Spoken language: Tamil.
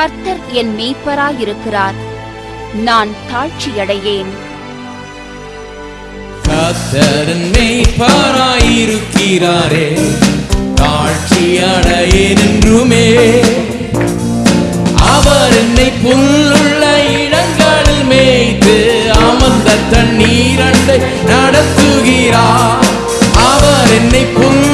கர்த்தர் என் மேய்ப்பராயிருக்கிறார். நான் தாழ்ச்சியடையேன். கத்தரன் மெய்ப்பாராயிருக்கிறாரே தாழ்ச்சியடையேன் என்றுமே அவர் என்னை புல்லுள்ள இடங்களில் மேய்த்து அமர்ந்த தண்ணீரண்டை நடத்துகிறார். அவர் என்னை புல்